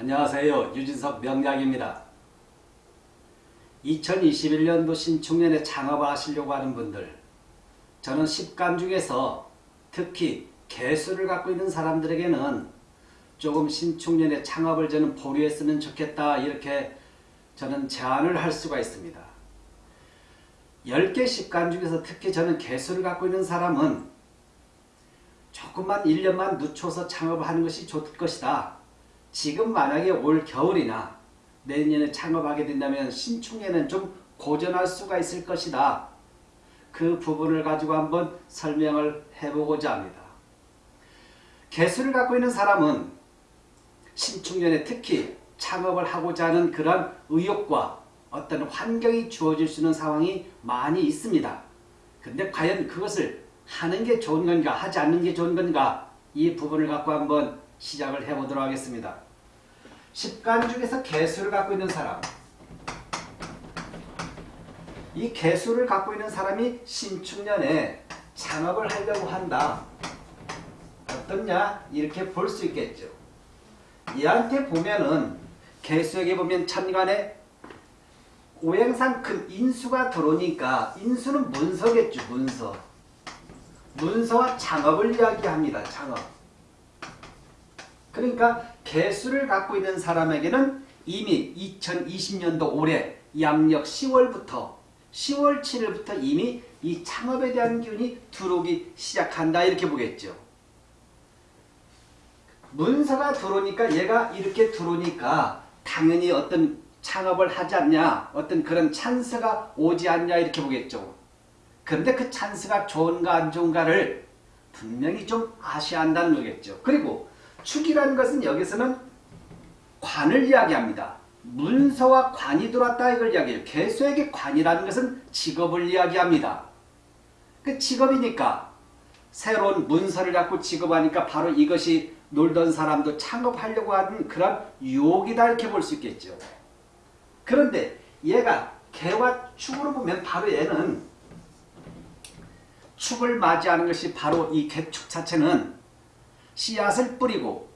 안녕하세요. 유진석 명약입니다. 2021년도 신축년에 창업을 하시려고 하는 분들 저는 10간 중에서 특히 개수를 갖고 있는 사람들에게는 조금 신축년에 창업을 저는 보류했으면 좋겠다 이렇게 저는 제안을 할 수가 있습니다. 10개 10간 중에서 특히 저는 개수를 갖고 있는 사람은 조금만 1년만 늦춰서 창업을 하는 것이 좋을 것이다. 지금 만약에 올 겨울이나 내년에 창업하게 된다면 신축년은 좀 고전할 수가 있을 것이다. 그 부분을 가지고 한번 설명을 해보고자 합니다. 개수를 갖고 있는 사람은 신축년에 특히 창업을 하고자 하는 그런 의욕과 어떤 환경이 주어질 수 있는 상황이 많이 있습니다. 근데 과연 그것을 하는 게 좋은 건가 하지 않는 게 좋은 건가 이 부분을 갖고 한번 시작을 해보도록 하겠습니다. 10간 중에서 개수를 갖고 있는 사람 이 개수를 갖고 있는 사람이 신축년에 창업을 하려고 한다. 어떻냐? 이렇게 볼 수 있겠죠. 얘한테 보면은 개수에게 보면 천간에 오행상 큰 인수가 들어오니까 인수는 문서겠죠. 문서. 문서와 창업을 이야기합니다. 창업. 그러니까 개수를 갖고 있는 사람에게는 이미 2020년도 올해 양력 10월부터 10월 7일부터 이미 이 창업에 대한 기운이 들어오기 시작한다 이렇게 보겠죠. 문서가 들어오니까 얘가 이렇게 들어오니까 당연히 어떤 창업을 하지 않냐 어떤 그런 찬스가 오지 않냐 이렇게 보겠죠. 그런데 그 찬스가 좋은가 안 좋은가를 분명히 좀 아셔야 한다는 거겠죠. 그리고 축이라는 것은 여기서는 관을 이야기합니다. 문서와 관이 들어왔다 이걸 이야기해요. 개수에게 관이라는 것은 직업을 이야기합니다. 그 직업이니까 새로운 문서를 갖고 직업하니까 바로 이것이 놀던 사람도 창업하려고 하는 그런 유혹이다 이렇게 볼 수 있겠죠. 그런데 얘가 개와 축으로 보면 바로 얘는 축을 맞이하는 것이 바로 이 개축 자체는 씨앗을 뿌리고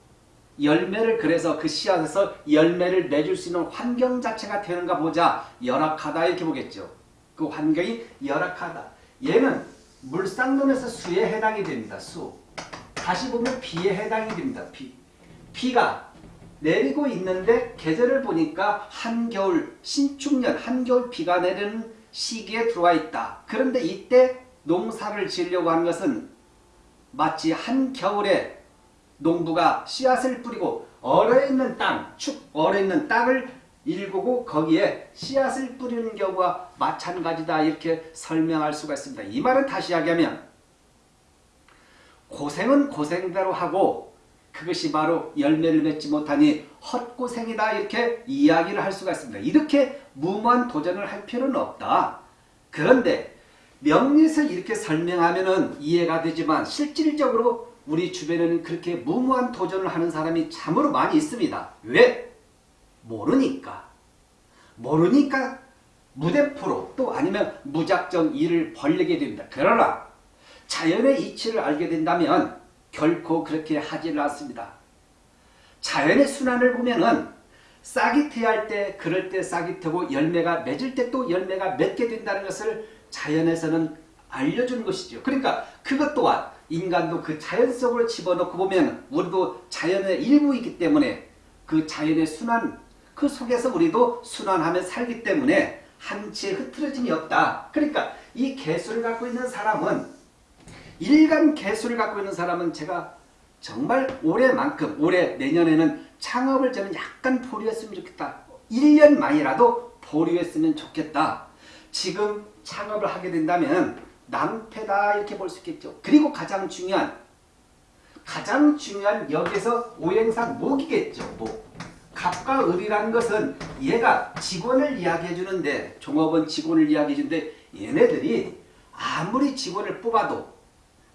열매를 그래서 그 씨앗에서 열매를 내줄 수 있는 환경 자체가 되는가 보자 열악하다 이렇게 보겠죠. 그 환경이 열악하다. 얘는 물상론에서 수에 해당이 됩니다. 수. 다시 보면 비에 해당이 됩니다. 비. 비가 내리고 있는데 계절을 보니까 한겨울 신축년 한겨울 비가 내리는 시기에 들어와 있다. 그런데 이때 농사를 지으려고 하는 것은 마치 한겨울에 농부가 씨앗을 뿌리고 얼어 있는 땅, 축 얼어 있는 땅을 일구고 거기에 씨앗을 뿌리는 경우와 마찬가지다 이렇게 설명할 수가 있습니다. 이 말은 다시 이야기하면 고생은 고생대로 하고 그것이 바로 열매를 맺지 못하니 헛고생이다 이렇게 이야기를 할 수가 있습니다. 이렇게 무모한 도전을 할 필요는 없다. 그런데 명리에서 이렇게 설명하면 이해가 되지만 실질적으로 우리 주변에는 그렇게 무모한 도전을 하는 사람이 참으로 많이 있습니다. 왜? 모르니까. 모르니까 무대포로 또 아니면 무작정 일을 벌리게 됩니다. 그러나 자연의 이치를 알게 된다면 결코 그렇게 하지는 않습니다. 자연의 순환을 보면은 싹이 트할 때 그럴 때 싹이 트고 열매가 맺을 때 또 열매가 맺게 된다는 것을 자연에서는 알려주는 것이죠. 그러니까 그것 또한 인간도 그 자연 속으로 집어넣고 보면 우리도 자연의 일부이기 때문에 그 자연의 순환 그 속에서 우리도 순환하며 살기 때문에 한치의 흐트러짐이 없다. 그러니까 이 개수를 갖고 있는 사람은 일간 개수를 갖고 있는 사람은 제가 정말 올해만큼 올해 내년에는 창업을 저는 약간 보류했으면 좋겠다. 1년 만이라도 보류했으면 좋겠다. 지금 창업을 하게 된다면 낭패다 이렇게 볼 수 있겠죠. 그리고 가장 중요한 가장 중요한 여기서 오행상 목이겠죠. 목. 갑과 을이라는 것은 얘가 직원을 이야기해 주는데 종업원 직원을 이야기해 주는데 얘네들이 아무리 직원을 뽑아도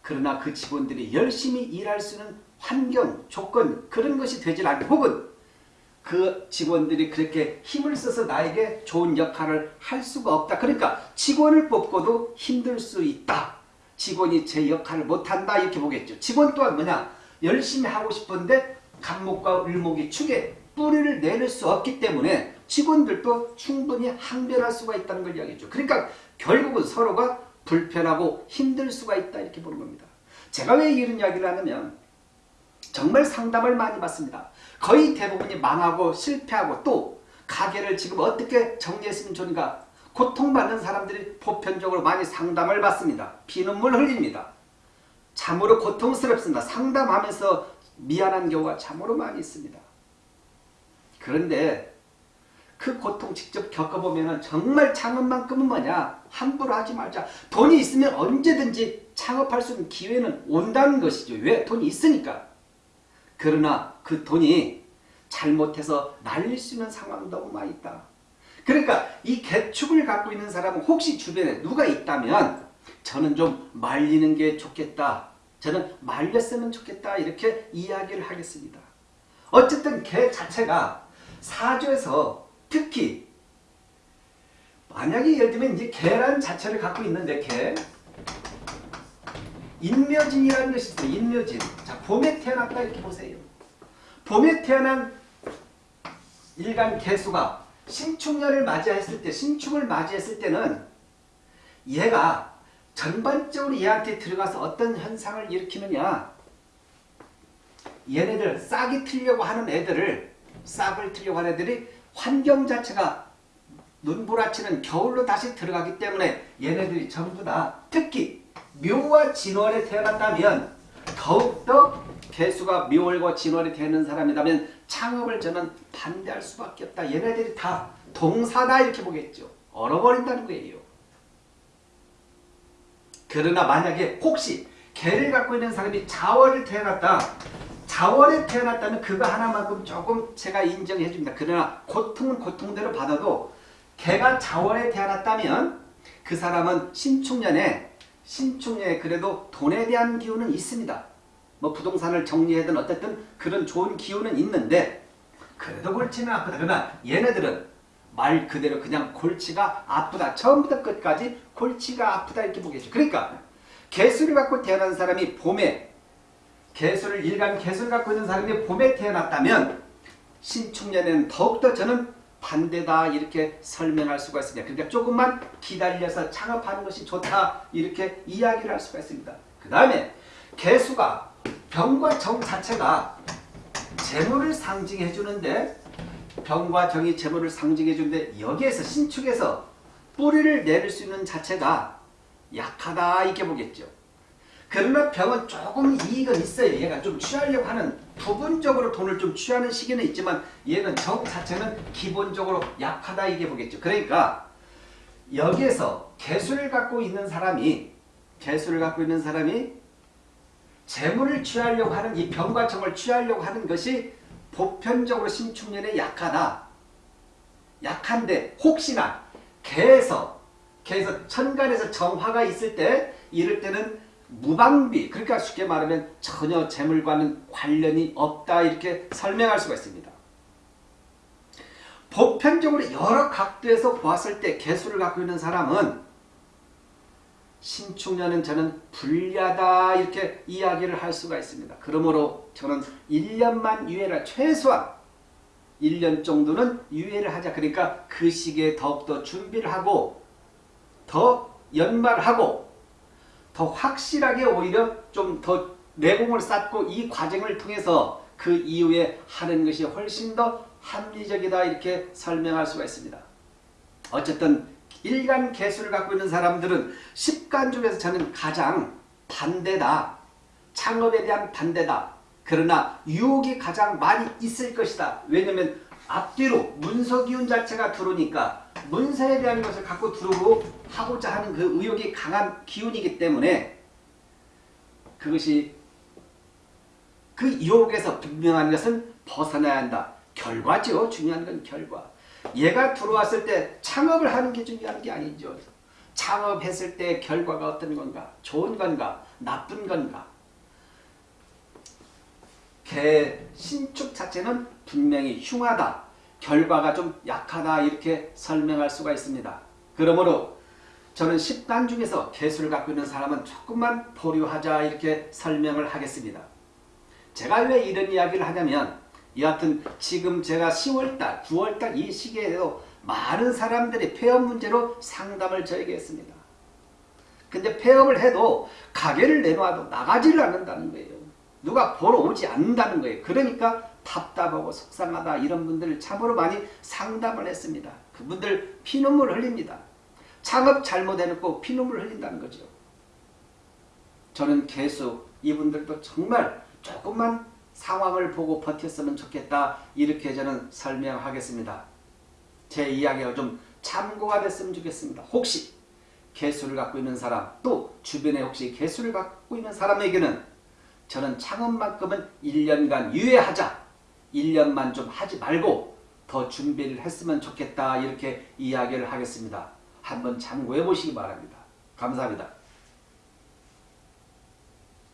그러나 그 직원들이 열심히 일할 수 있는 환경, 조건 그런 것이 되질 않고 혹은 그 직원들이 그렇게 힘을 써서 나에게 좋은 역할을 할 수가 없다. 그러니까 직원을 뽑고도 힘들 수 있다. 직원이 제 역할을 못한다 이렇게 보겠죠. 직원 또한 뭐냐 열심히 하고 싶은데 간목과 을목이 축에 뿌리를 내릴 수 없기 때문에 직원들도 충분히 항변할 수가 있다는 걸 이야기했죠. 그러니까 결국은 서로가 불편하고 힘들 수가 있다 이렇게 보는 겁니다. 제가 왜 이런 이야기를 하냐면 정말 상담을 많이 받습니다. 거의 대부분이 망하고 실패하고 또 가게를 지금 어떻게 정리했으면 좋은가 고통받는 사람들이 보편적으로 많이 상담을 받습니다. 피눈물 흘립니다. 참으로 고통스럽습니다. 상담하면서 미안한 경우가 참으로 많이 있습니다. 그런데 그 고통 직접 겪어보면 정말 창업만큼은 뭐냐 함부로 하지 말자 돈이 있으면 언제든지 창업할 수 있는 기회는 온다는 것이죠 왜? 돈이 있으니까 그러나 그 돈이 잘못해서 날릴 수 있는 상황 너무 많이 있다. 그러니까 이 개축을 갖고 있는 사람은 혹시 주변에 누가 있다면 저는 좀 말리는 게 좋겠다. 저는 말렸으면 좋겠다. 이렇게 이야기를 하겠습니다. 어쨌든 개 자체가 사주에서 특히 만약에 예를 들면 이제 계란 자체를 갖고 있는데 개 인묘진이라는 것이 있어요. 인묘진. 자, 봄에 태어났다 이렇게 보세요. 봄에 태어난 일간 개수가 신축년을 맞이했을 때, 신축을 맞이했을 때는 얘가 전반적으로 얘한테 들어가서 어떤 현상을 일으키느냐 얘네들 싹이 틀려고 하는 애들을 싹을 틀려고 하는 애들이 환경 자체가 눈보라치는 겨울로 다시 들어가기 때문에 얘네들이 전부 다 특히 묘와 진월에 태어났다면 더욱더 개수가 묘월과 진월에 되는 사람이라면 창업을 저는 반대할 수밖에 없다. 얘네들이 다 동사다 이렇게 보겠죠. 얼어버린다는 거예요. 그러나 만약에 혹시 개를 갖고 있는 사람이 자월을 태어났다. 자월에 태어났다면 그거 하나만큼 조금 제가 인정해 줍니다. 그러나 고통은 고통대로 받아도 개가 자월에 태어났다면 그 사람은 신축년에 신축년에 그래도 돈에 대한 기운은 있습니다. 뭐 부동산을 정리하든 어쨌든 그런 좋은 기운은 있는데 그래도 골치는 아프다. 그러나 얘네들은 말 그대로 그냥 골치가 아프다. 처음부터 끝까지 골치가 아프다 이렇게 보겠죠. 그러니까 개수를 갖고 태어난 사람이 봄에 개수를 일간 개수를 갖고 있는 사람이 봄에 태어났다면 신축년에는 더욱더 저는 반대다 이렇게 설명할 수가 있습니다. 그러니까 조금만 기다려서 창업하는 것이 좋다 이렇게 이야기를 할 수가 있습니다. 그 다음에 개수가 병과 정 자체가 재물을 상징해 주는데 병과 정이 재물을 상징해 주는데 여기에서 신축에서 뿌리를 내릴 수 있는 자체가 약하다 이렇게 보겠죠. 그러나 병은 조금 이익은 있어요. 얘가 좀 취하려고 하는 부분적으로 돈을 좀 취하는 시기는 있지만 얘는 정 자체는 기본적으로 약하다 이게 보겠죠. 그러니까 여기에서 개수를 갖고 있는 사람이 개수를 갖고 있는 사람이 재물을 취하려고 하는 이 병과 정을 취하려고 하는 것이 보편적으로 신축년에 약하다. 약한데 혹시나 개에서 개에서 천간에서 정화가 있을 때 이럴 때는 무방비 그러니까 쉽게 말하면 전혀 재물과는 관련이 없다 이렇게 설명할 수가 있습니다. 보편적으로 여러 각도에서 보았을 때 개수를 갖고 있는 사람은 신축년은 저는 불리하다 이렇게 이야기를 할 수가 있습니다. 그러므로 저는 1년만 유예를 최소한 1년 정도는 유예를 하자. 그러니까 그 시기에 더욱더 준비를 하고 더 연말하고 더 확실하게 오히려 좀 더 내공을 쌓고 이 과정을 통해서 그 이후에 하는 것이 훨씬 더 합리적이다 이렇게 설명할 수가 있습니다. 어쨌든 일간 개수를 갖고 있는 사람들은 10간 중에서 저는 가장 반대다. 창업에 대한 반대다. 그러나 유혹이 가장 많이 있을 것이다. 왜냐하면 앞뒤로 문서 기운 자체가 들어오니까 문서에 대한 것을 갖고 들어오고 하고자 하는 그 의욕이 강한 기운이기 때문에 그것이 그 유혹에서 분명한 것은 벗어나야 한다. 결과죠. 중요한 건 결과. 얘가 들어왔을 때 창업을 하는 게 중요한 게 아니죠. 창업했을 때 결과가 어떤 건가? 좋은 건가? 나쁜 건가? 개 신축 자체는 분명히 흉하다. 결과가 좀 약하다 이렇게 설명할 수가 있습니다. 그러므로 저는 10단 중에서 개수를 갖고 있는 사람은 조금만 보류하자 이렇게 설명을 하겠습니다. 제가 왜 이런 이야기를 하냐면 여하튼 지금 제가 10월달, 9월달 이 시기에도 많은 사람들이 폐업 문제로 상담을 저에게 했습니다. 근데 폐업을 해도 가게를 내놔도 나가지를 않는다는 거예요. 누가 보러 오지 않는다는 거예요. 그러니까 답답하고 속상하다 이런 분들을 참으로 많이 상담을 했습니다. 그분들 피눈물 흘립니다. 창업 잘못해놓고 피눈물 흘린다는 거죠. 저는 계속 이분들도 정말 조금만 상황을 보고 버텼으면 좋겠다 이렇게 저는 설명하겠습니다. 제 이야기가 좀 참고가 됐으면 좋겠습니다. 혹시 개수를 갖고 있는 사람 또 주변에 혹시 개수를 갖고 있는 사람에게는 저는 창업만큼은 1년간 유예하자 1년만 좀 하지 말고 더 준비를 했으면 좋겠다 이렇게 이야기를 하겠습니다. 한번 참고해 보시기 바랍니다. 감사합니다.